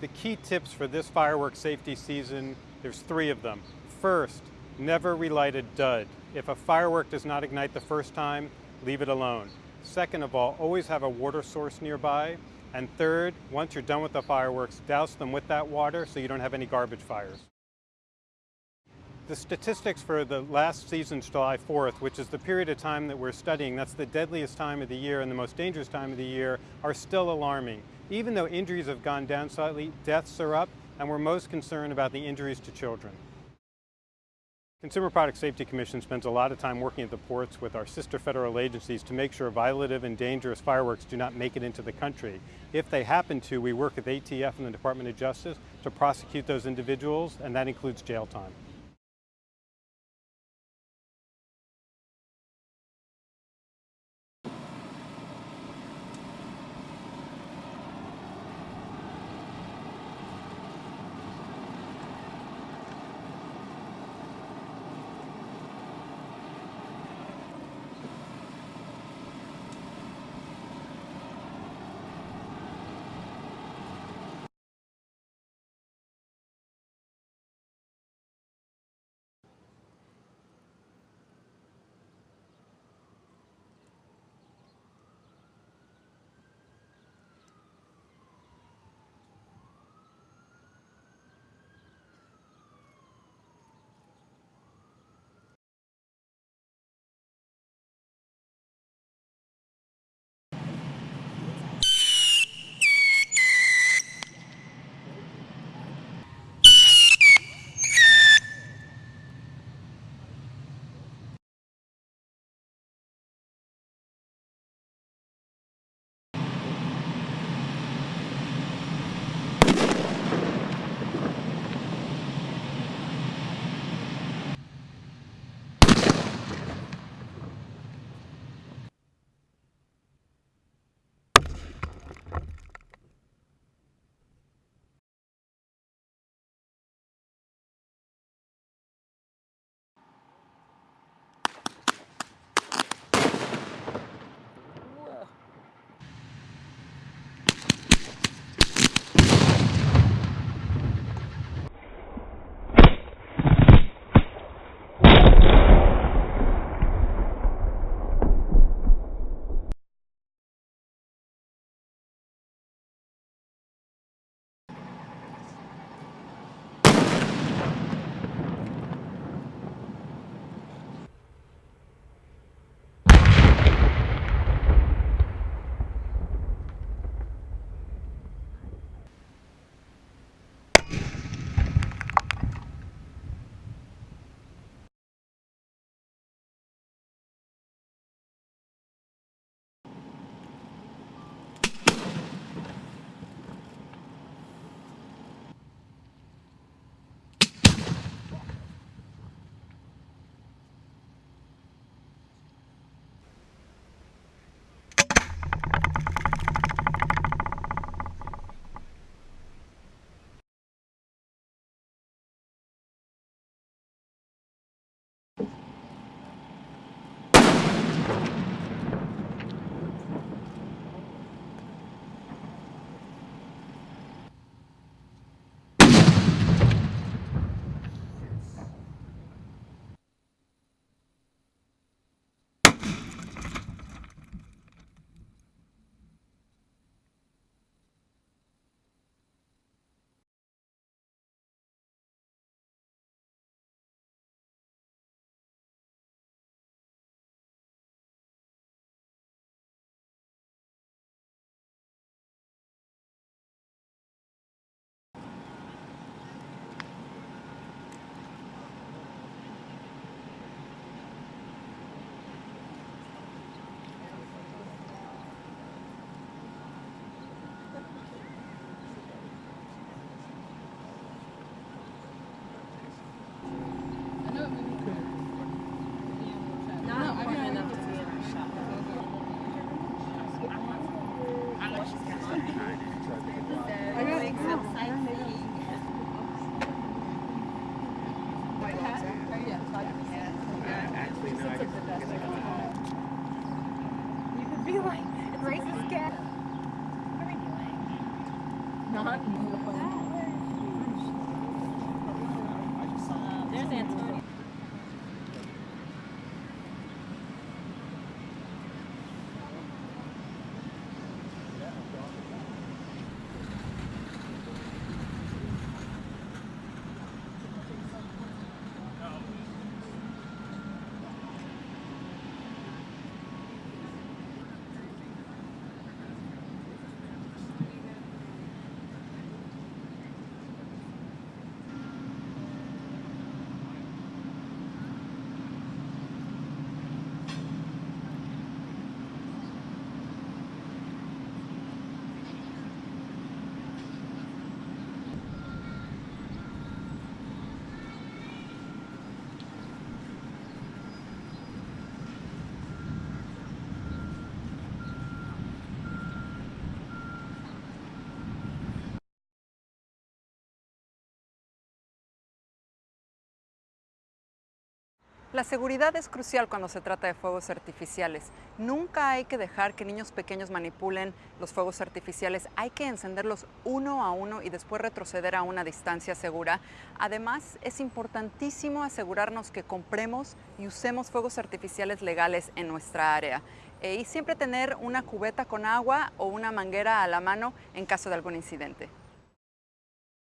The key tips for this fireworks safety season, there's three of them. First, never relight a dud. If a firework does not ignite the first time, leave it alone. Second of all, always have a water source nearby. And third, once you're done with the fireworks, douse them with that water so you don't have any garbage fires. The statistics for the last season's July 4th, which is the period of time that we're studying, that's the deadliest time of the year and the most dangerous time of the year, are still alarming. Even though injuries have gone down slightly, deaths are up, and we're most concerned about the injuries to children. Consumer Product Safety Commission spends a lot of time working at the ports with our sister federal agencies to make sure violative and dangerous fireworks do not make it into the country. If they happen to, we work with ATF and the Department of Justice to prosecute those individuals, and that includes jail time. You could be like, it's racist cat. What are we doing? Not beautiful. Uh, there's Antonio. La seguridad es crucial cuando se trata de fuegos artificiales. Nunca hay que dejar que niños pequeños manipulen los fuegos artificiales. Hay que encenderlos uno a uno y después retroceder a una distancia segura. Además, es importantísimo asegurarnos que compremos y usemos fuegos artificiales legales en nuestra área. Eh, y siempre tener una cubeta con agua o una manguera a la mano en caso de algún incidente.